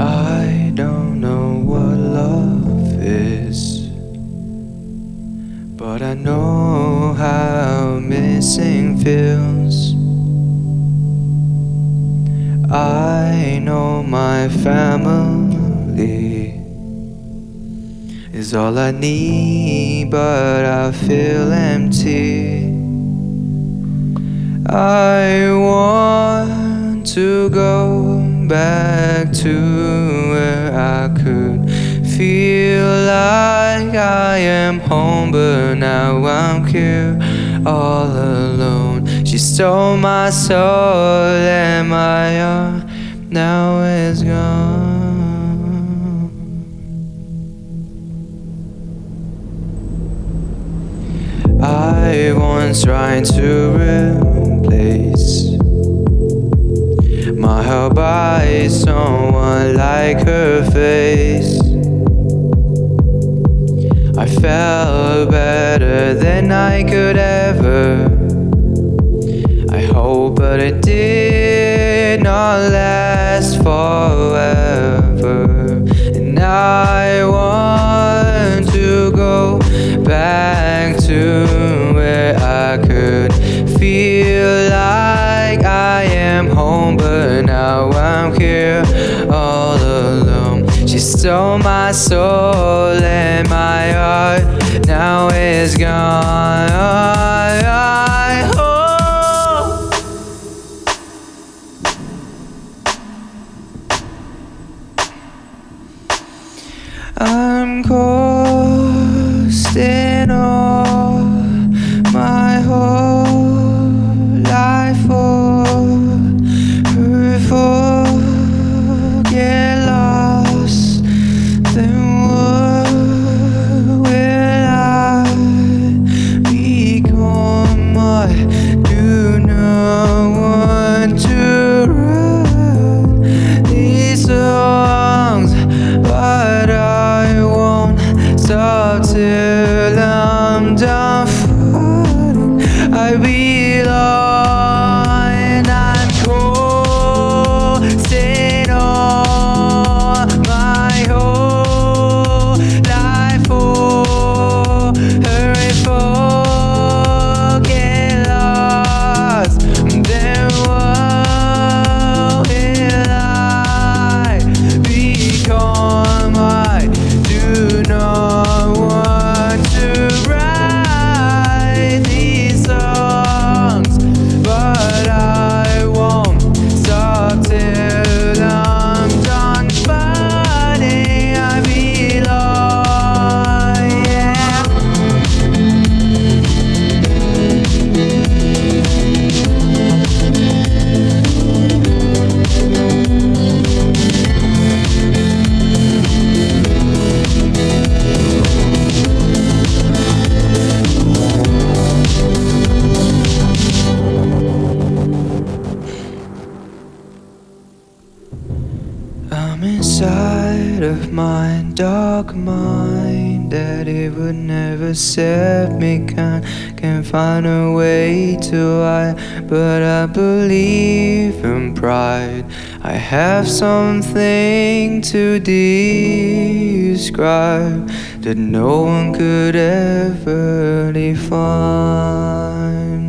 I don't know what love is, but I know how missing feels. I know my family is all I need, but I feel empty. I want to go back to where I could feel like I am home, but now I'm here all alone. She stole my soul, and my heart now is gone. I once tried to replace my heart by someone like her face. I felt better than I could ever. I hope, but it did not last forever. Stole my soul and my heart. Now is gone. Hope I'm coasting inside of my dark mind that it would never set me can can find a way to hide, but I believe in pride. I have something to describe that no one could ever define.